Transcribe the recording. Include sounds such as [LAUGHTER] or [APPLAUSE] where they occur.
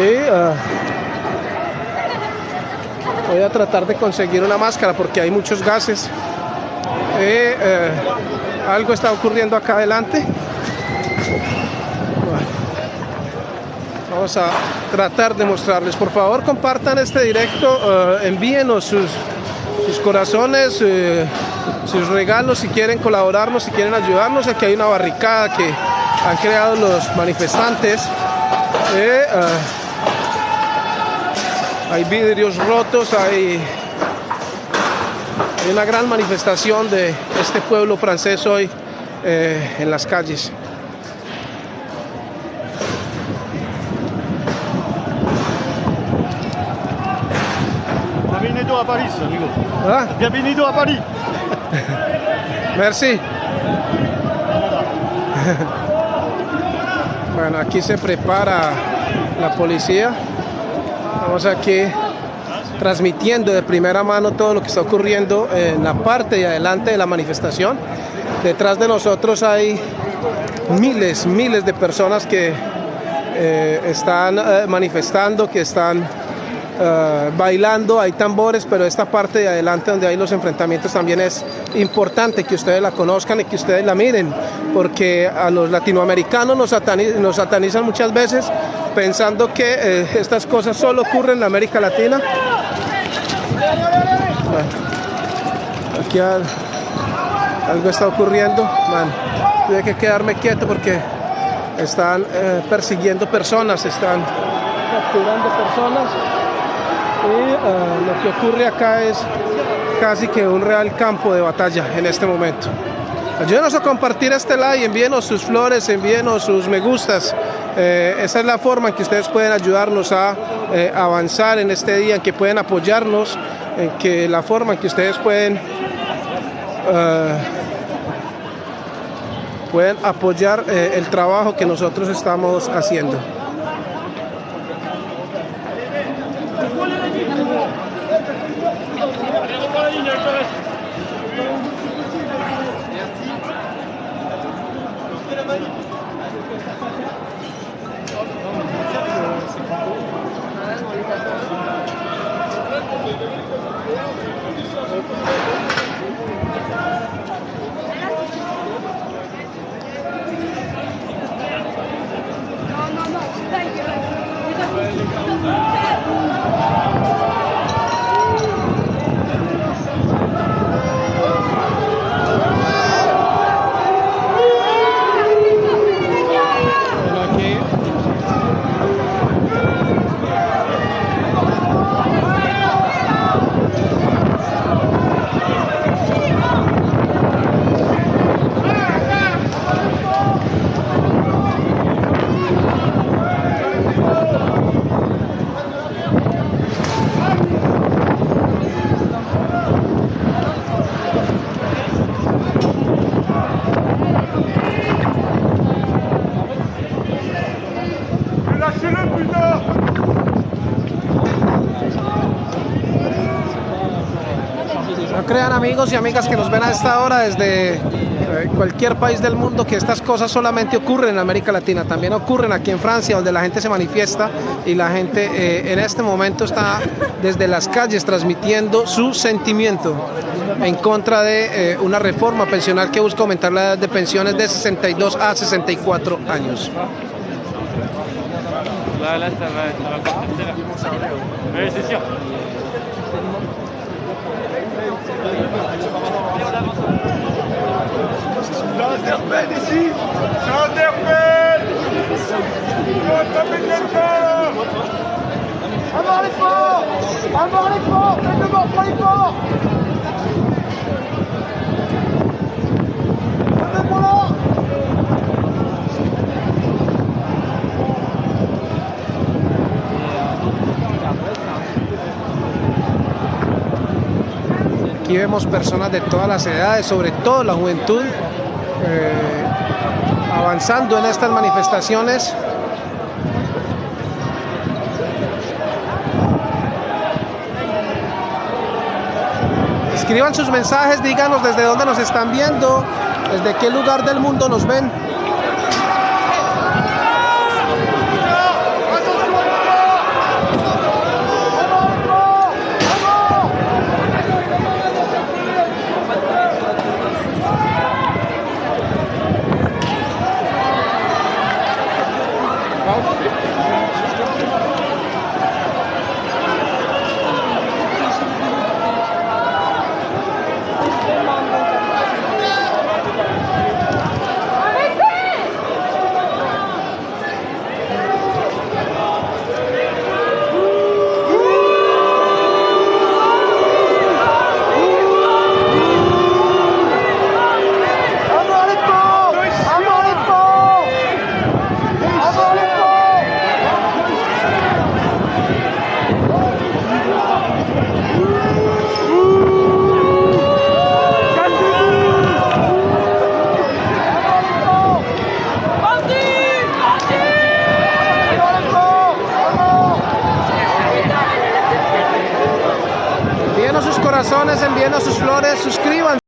Ah, voy a tratar de conseguir una máscara porque hay muchos gases. Eh, algo está ocurriendo acá adelante. Vamos a tratar de mostrarles. Por favor, compartan este directo, eh, envíenos sus, sus corazones, eh, sus regalos si quieren colaborarnos, si quieren ayudarnos. Aquí hay una barricada que han creado los manifestantes. Hay vidrios rotos, hay, hay, una gran manifestación de este pueblo francés hoy en las calles. Bienvenido a París, amigo. ¿Ah? Bienvenido a París. [LAUGHS] Merci. [LAUGHS] Bueno, aquí se prepara la policía. Estamos aquí transmitiendo de primera mano todo lo que está ocurriendo en la parte de adelante de la manifestación. Detrás de nosotros hay miles, miles de personas que eh, están eh, manifestando, que están uh, bailando, hay tambores, pero esta parte de adelante donde hay los enfrentamientos también es importante que ustedes la conozcan y que ustedes la miren, porque a los latinoamericanos nos satanizan muchas veces pensando que eh, estas cosas solo ocurren en América Latina. Bueno, aquí al, algo está ocurriendo, tuve que quedarme quieto porque están eh, persiguiendo personas, están capturando personas y uh, lo que ocurre acá es casi que un real campo de batalla en este momento. Ayúdenos a compartir este like, envíenos sus flores, envíenos sus me gustas. Eh, esa es la forma en que ustedes pueden ayudarnos a eh, avanzar en este día, en que pueden apoyarnos, en que la forma en que ustedes pueden, uh, pueden apoyar eh, el trabajo que nosotros estamos haciendo. No crean amigos y amigas que nos ven a esta hora desde eh, cualquier país del mundo que estas cosas solamente ocurren en América Latina, también ocurren aquí en Francia donde la gente se manifiesta y la gente eh, en este momento está desde las calles transmitiendo su sentimiento en contra de eh, una reforma pensional que busca aumentar la edad de pensiones de 62 a 64 años. Là, là, ça va, ça va passer là. Oui, c'est sûr. C'est Interpel ici C'est Interpel À mort les forts À mort les forts Faites de mort pour les forts pour là Aquí vemos personas de todas las edades, sobre todo la juventud, eh, avanzando en estas manifestaciones. Escriban sus mensajes, díganos desde dónde nos están viendo, desde qué lugar del mundo nos ven. about it. Corazones, enviando sus flores, suscríbanse.